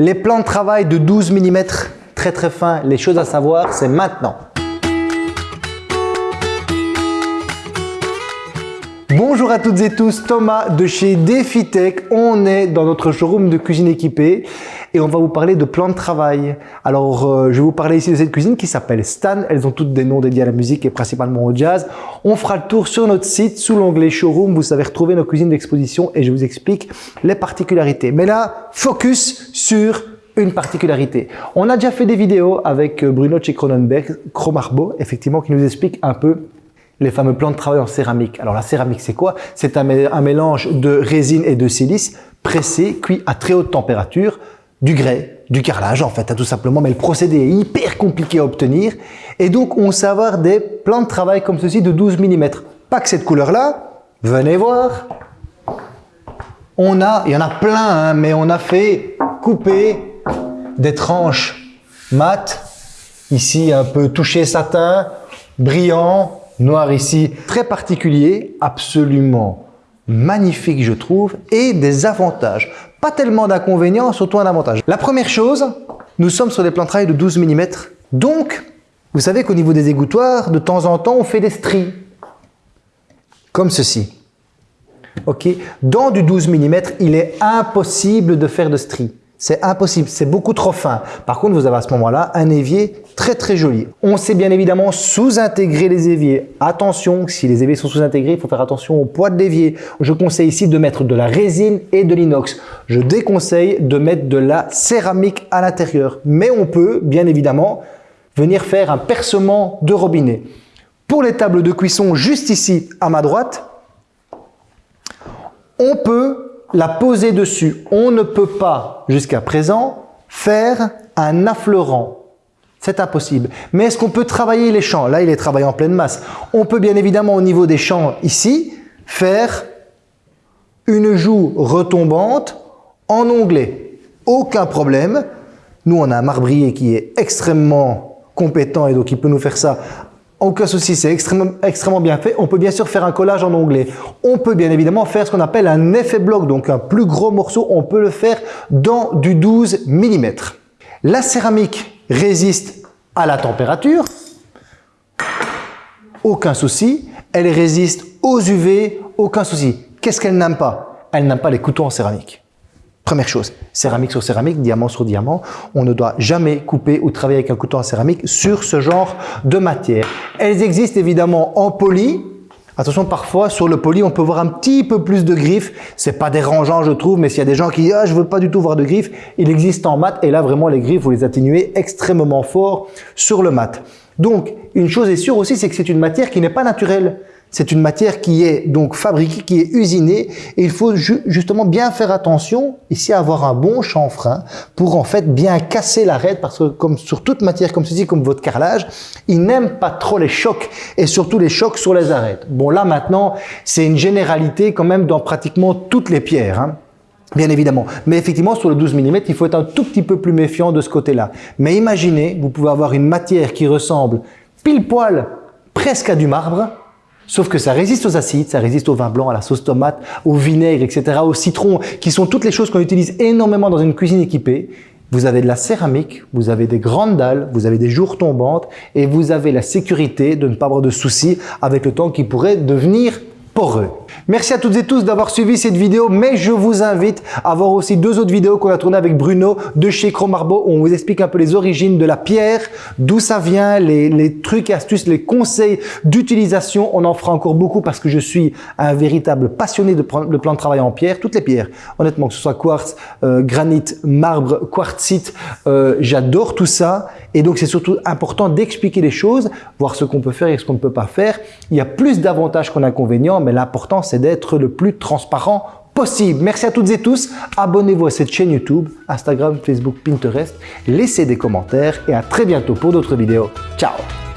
Les plans de travail de 12 mm, très très fins, les choses à savoir, c'est maintenant. Bonjour à toutes et tous, Thomas de chez DefiTech. On est dans notre showroom de cuisine équipée et on va vous parler de plan de travail. Alors, euh, je vais vous parler ici de cette cuisine qui s'appelle Stan. Elles ont toutes des noms dédiés à la musique et principalement au jazz. On fera le tour sur notre site sous l'onglet showroom. Vous savez retrouver nos cuisines d'exposition et je vous explique les particularités. Mais là, focus sur une particularité. On a déjà fait des vidéos avec Bruno chez Cronenberg, Cromarbo, effectivement, qui nous explique un peu les fameux plans de travail en céramique. Alors la céramique, c'est quoi? C'est un, mélange de résine et de silice pressé, cuit à très haute température, du grès, du carrelage en fait, tout simplement, mais le procédé est hyper compliqué à obtenir. Et donc, on sait avoir des plans de travail comme ceci de 12 mm. Pas que cette couleur-là, venez voir. On a, il y en a plein, hein, mais on a fait couper des tranches mat, ici un peu touché satin, brillant, noir ici, très particulier, absolument magnifique je trouve, et des avantages. Pas tellement d'inconvénients, surtout un avantage. La première chose, nous sommes sur des plans de de 12 mm, donc vous savez qu'au niveau des égouttoirs, de temps en temps, on fait des stries, comme ceci. Ok, Dans du 12 mm, il est impossible de faire de stries. C'est impossible, c'est beaucoup trop fin. Par contre, vous avez à ce moment-là un évier très très joli. On sait bien évidemment sous-intégrer les éviers. Attention, si les éviers sont sous-intégrés, il faut faire attention au poids de l'évier. Je conseille ici de mettre de la résine et de l'inox. Je déconseille de mettre de la céramique à l'intérieur. Mais on peut, bien évidemment, venir faire un percement de robinet. Pour les tables de cuisson, juste ici à ma droite, on peut la poser dessus. On ne peut pas, jusqu'à présent, faire un affleurant. C'est impossible. Mais est-ce qu'on peut travailler les champs? Là, il est travaillé en pleine masse. On peut bien évidemment, au niveau des champs ici, faire une joue retombante en onglet. Aucun problème. Nous, on a un marbrier qui est extrêmement compétent et donc il peut nous faire ça aucun souci, c'est extrêmement, bien fait. On peut bien sûr faire un collage en onglet. On peut bien évidemment faire ce qu'on appelle un effet bloc, donc un plus gros morceau. On peut le faire dans du 12 mm. La céramique résiste à la température. Aucun souci. Elle résiste aux UV. Aucun souci. Qu'est-ce qu'elle n'aime pas? Elle n'aime pas les couteaux en céramique. Première chose, céramique sur céramique, diamant sur diamant, on ne doit jamais couper ou travailler avec un couteau en céramique sur ce genre de matière. Elles existent évidemment en poli. Attention, parfois sur le poli, on peut voir un petit peu plus de griffes. C'est pas dérangeant, je trouve, mais s'il y a des gens qui disent ah, je veux pas du tout voir de griffes, il existe en mat et là vraiment les griffes, vous les atténuez extrêmement fort sur le mat. Donc, une chose est sûre aussi, c'est que c'est une matière qui n'est pas naturelle. C'est une matière qui est donc fabriquée, qui est usinée et il faut justement bien faire attention ici à avoir un bon chanfrein pour en fait bien casser l'arête parce que comme sur toute matière comme ceci, comme votre carrelage, il n'aime pas trop les chocs et surtout les chocs sur les arêtes. Bon là maintenant, c'est une généralité quand même dans pratiquement toutes les pierres. Hein. Bien évidemment. Mais effectivement, sur le 12 mm, il faut être un tout petit peu plus méfiant de ce côté-là. Mais imaginez, vous pouvez avoir une matière qui ressemble pile poil presque à du marbre, Sauf que ça résiste aux acides, ça résiste au vin blanc, à la sauce tomate, au vinaigre, etc., au citron, qui sont toutes les choses qu'on utilise énormément dans une cuisine équipée. Vous avez de la céramique, vous avez des grandes dalles, vous avez des jours tombantes et vous avez la sécurité de ne pas avoir de soucis avec le temps qui pourrait devenir Merci à toutes et tous d'avoir suivi cette vidéo, mais je vous invite à voir aussi deux autres vidéos qu'on a tournées avec Bruno de chez Cromarbo où on vous explique un peu les origines de la pierre, d'où ça vient, les, trucs et astuces, les conseils d'utilisation. On en fera encore beaucoup parce que je suis un véritable passionné de plan de travail en pierre, toutes les pierres. Honnêtement, que ce soit quartz, euh, granit, marbre, quartzite, euh, j'adore tout ça. Et donc, c'est surtout important d'expliquer les choses, voir ce qu'on peut faire et ce qu'on ne peut pas faire. Il y a plus d'avantages qu'en inconvénients, mais l'important, c'est d'être le plus transparent possible. Merci à toutes et tous. Abonnez-vous à cette chaîne YouTube, Instagram, Facebook, Pinterest. Laissez des commentaires et à très bientôt pour d'autres vidéos. Ciao